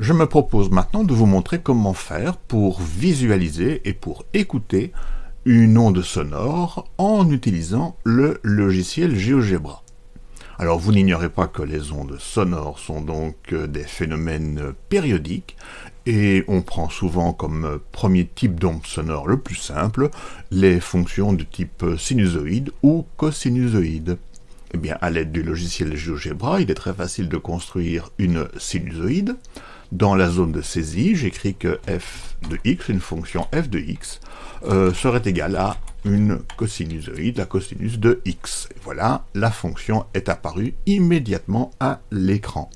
Je me propose maintenant de vous montrer comment faire pour visualiser et pour écouter une onde sonore en utilisant le logiciel GeoGebra. Alors vous n'ignorez pas que les ondes sonores sont donc euh, des phénomènes périodiques et on prend souvent comme premier type d'onde sonore le plus simple les fonctions de type sinusoïde ou cosinusoïde. Eh bien, à l'aide du logiciel GeoGebra, il est très facile de construire une sinusoïde. Dans la zone de saisie, j'écris que f de x, une fonction f de x, euh, serait égale à une cosinusoïde, la cosinus de x. Voilà, la fonction est apparue immédiatement à l'écran.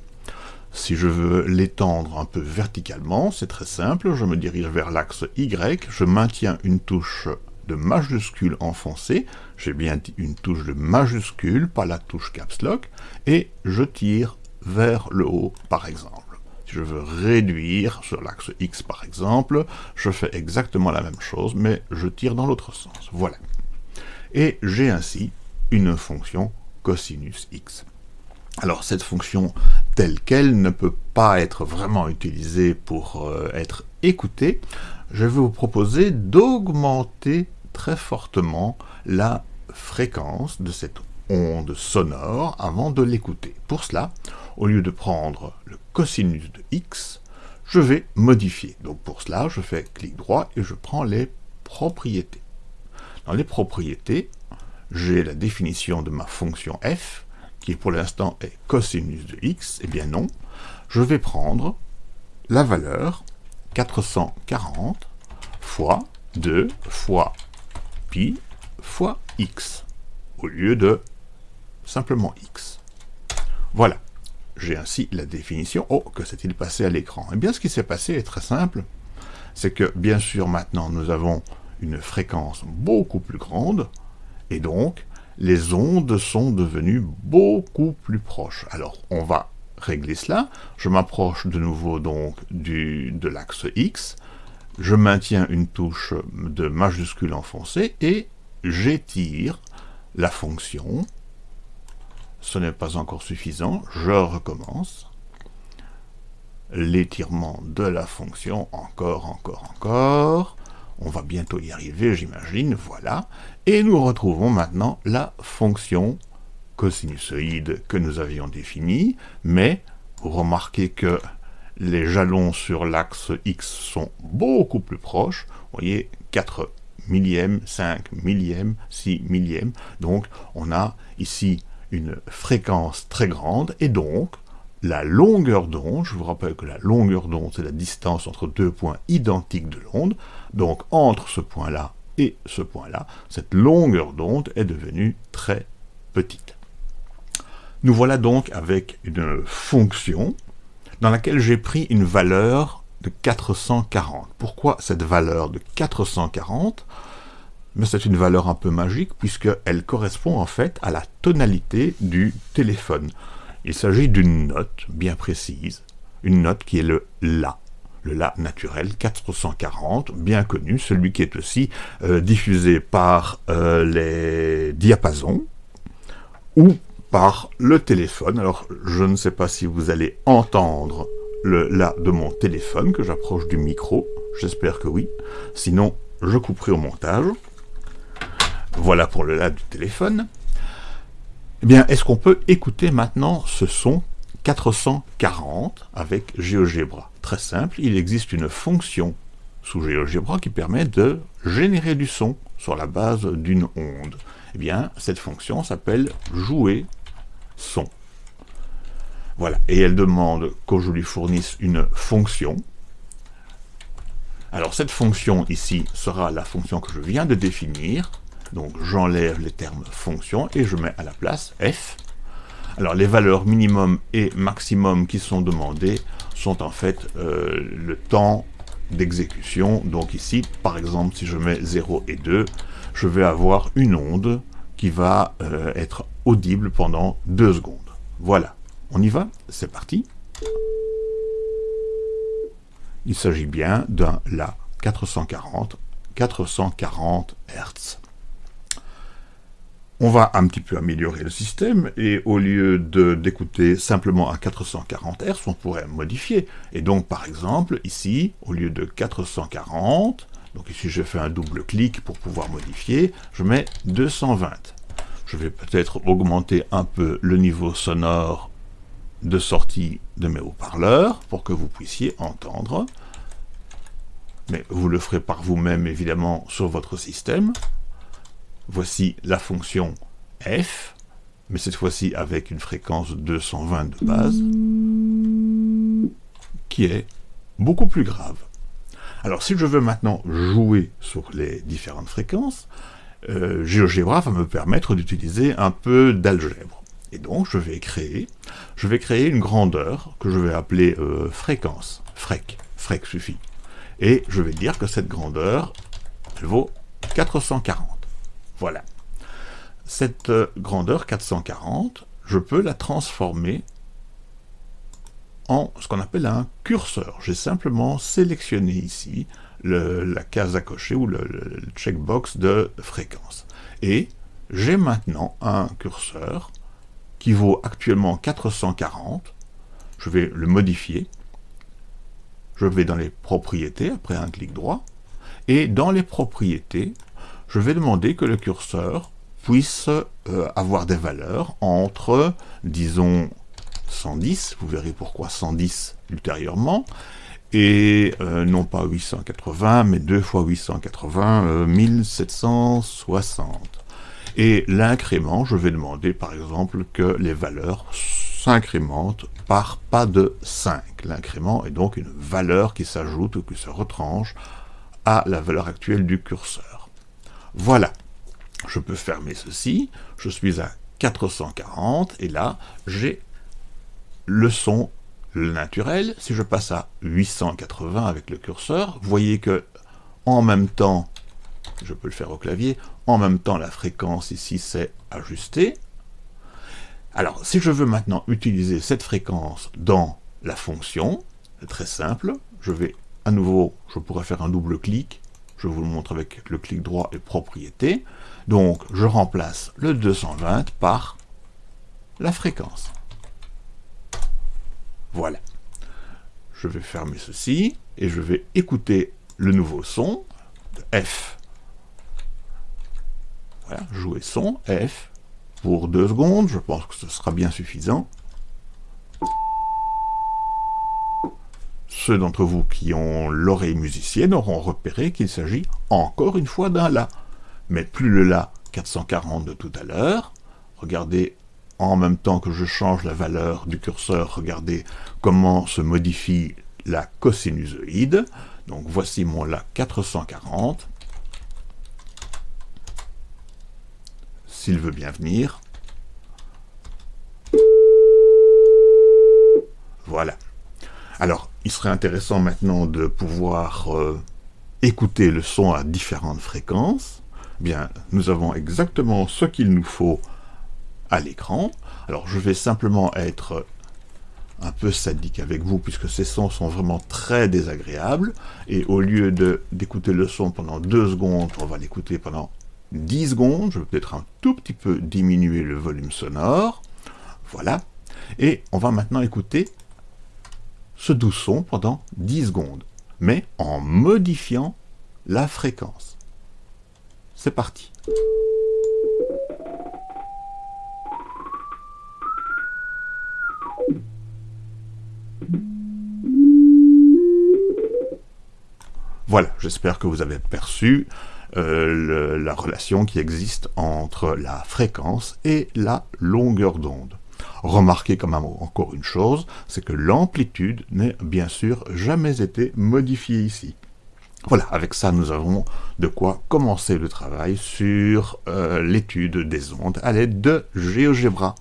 Si je veux l'étendre un peu verticalement, c'est très simple, je me dirige vers l'axe Y, je maintiens une touche de majuscule enfoncée, j'ai bien dit une touche de majuscule, pas la touche caps lock, et je tire vers le haut par exemple. Si je veux réduire sur l'axe X par exemple, je fais exactement la même chose, mais je tire dans l'autre sens. Voilà. Et j'ai ainsi une fonction cosinus X. Alors cette fonction telle qu'elle ne peut pas être vraiment utilisée pour euh, être écoutée. Je vais vous proposer d'augmenter très fortement la fréquence de cette onde sonore avant de l'écouter. Pour cela, au lieu de prendre le cosinus de x, je vais modifier. Donc pour cela, je fais clic droit et je prends les propriétés. Dans les propriétés, j'ai la définition de ma fonction f, qui pour l'instant est cosinus de x. Eh bien non, je vais prendre la valeur 440 fois 2 fois pi fois x, au lieu de simplement x. Voilà j'ai ainsi la définition. Oh, que s'est-il passé à l'écran? Eh bien, ce qui s'est passé est très simple. C'est que, bien sûr, maintenant, nous avons une fréquence beaucoup plus grande, et donc, les ondes sont devenues beaucoup plus proches. Alors, on va régler cela. Je m'approche de nouveau, donc, de l'axe X. Je maintiens une touche de majuscule enfoncée, et j'étire la fonction ce n'est pas encore suffisant, je recommence. L'étirement de la fonction, encore, encore, encore. On va bientôt y arriver, j'imagine, voilà. Et nous retrouvons maintenant la fonction cosinusoïde que nous avions définie, mais vous remarquez que les jalons sur l'axe X sont beaucoup plus proches. Vous voyez, 4 millièmes, 5 millièmes, 6 millièmes. Donc, on a ici une fréquence très grande, et donc la longueur d'onde, je vous rappelle que la longueur d'onde, c'est la distance entre deux points identiques de l'onde, donc entre ce point-là et ce point-là, cette longueur d'onde est devenue très petite. Nous voilà donc avec une fonction dans laquelle j'ai pris une valeur de 440. Pourquoi cette valeur de 440 mais c'est une valeur un peu magique puisqu'elle correspond en fait à la tonalité du téléphone. Il s'agit d'une note bien précise, une note qui est le La, le La naturel 440, bien connu, celui qui est aussi euh, diffusé par euh, les diapasons ou par le téléphone. Alors je ne sais pas si vous allez entendre le La de mon téléphone, que j'approche du micro, j'espère que oui, sinon je couperai au montage. Voilà pour le là du téléphone. Eh bien, est-ce qu'on peut écouter maintenant ce son 440 avec GeoGebra? Très simple, il existe une fonction sous GeoGebra qui permet de générer du son sur la base d'une onde. Eh bien, cette fonction s'appelle jouer son. Voilà, et elle demande que je lui fournisse une fonction. Alors cette fonction ici sera la fonction que je viens de définir, donc j'enlève les termes fonction et je mets à la place f. Alors les valeurs minimum et maximum qui sont demandées sont en fait euh, le temps d'exécution. Donc ici, par exemple, si je mets 0 et 2, je vais avoir une onde qui va euh, être audible pendant 2 secondes. Voilà, on y va? C'est parti Il s'agit bien d'un La 440, 440 Hz on va un petit peu améliorer le système, et au lieu d'écouter simplement à 440 Hz, on pourrait modifier. Et donc, par exemple, ici, au lieu de 440, donc ici je fais un double clic pour pouvoir modifier, je mets 220. Je vais peut-être augmenter un peu le niveau sonore de sortie de mes haut-parleurs pour que vous puissiez entendre. Mais vous le ferez par vous-même, évidemment, sur votre système. Voici la fonction f, mais cette fois-ci avec une fréquence 220 de base, qui est beaucoup plus grave. Alors si je veux maintenant jouer sur les différentes fréquences, euh, GeoGebra va me permettre d'utiliser un peu d'algèbre. Et donc je vais créer, je vais créer une grandeur que je vais appeler euh, fréquence, frec, frec suffit. Et je vais dire que cette grandeur, elle vaut 440. Voilà. Cette euh, grandeur 440, je peux la transformer en ce qu'on appelle un curseur. J'ai simplement sélectionné ici la case à cocher ou le, le checkbox de fréquence. Et j'ai maintenant un curseur qui vaut actuellement 440. Je vais le modifier. Je vais dans les propriétés, après un clic droit. Et dans les propriétés, je vais demander que le curseur puisse euh, avoir des valeurs entre, disons, 110, vous verrez pourquoi 110 ultérieurement, et euh, non pas 880, mais 2 fois 880, 1760. Et l'incrément, je vais demander par exemple que les valeurs s'incrémentent par pas de 5. L'incrément est donc une valeur qui s'ajoute ou qui se retranche à la valeur actuelle du curseur. Voilà, je peux fermer ceci, je suis à 440, et là, j'ai le son naturel. Si je passe à 880 avec le curseur, vous voyez que en même temps, je peux le faire au clavier, en même temps la fréquence ici s'est ajustée. Alors, si je veux maintenant utiliser cette fréquence dans la fonction, très simple, je vais à nouveau, je pourrais faire un double clic, je vous le montre avec le clic droit et propriété. Donc, je remplace le 220 par la fréquence. Voilà. Je vais fermer ceci et je vais écouter le nouveau son de F. Voilà, jouer son F pour deux secondes, je pense que ce sera bien suffisant. Ceux d'entre vous qui ont l'oreille musicienne auront repéré qu'il s'agit encore une fois d'un La. Mais plus le La 440 de tout à l'heure, regardez en même temps que je change la valeur du curseur, regardez comment se modifie la cosinusoïde. Donc voici mon La 440. S'il veut bien venir. Voilà. Alors, il serait intéressant maintenant de pouvoir euh, écouter le son à différentes fréquences. Bien, nous avons exactement ce qu'il nous faut à l'écran. Alors, je vais simplement être un peu sadique avec vous, puisque ces sons sont vraiment très désagréables. Et au lieu d'écouter le son pendant deux secondes, on va l'écouter pendant 10 secondes. Je vais peut-être un tout petit peu diminuer le volume sonore. Voilà. Et on va maintenant écouter ce doux son pendant 10 secondes, mais en modifiant la fréquence. C'est parti. Voilà, j'espère que vous avez perçu euh, la relation qui existe entre la fréquence et la longueur d'onde. Remarquez quand même encore une chose, c'est que l'amplitude n'est bien sûr jamais été modifiée ici. Voilà, avec ça, nous avons de quoi commencer le travail sur euh, l'étude des ondes à l'aide de GeoGebra.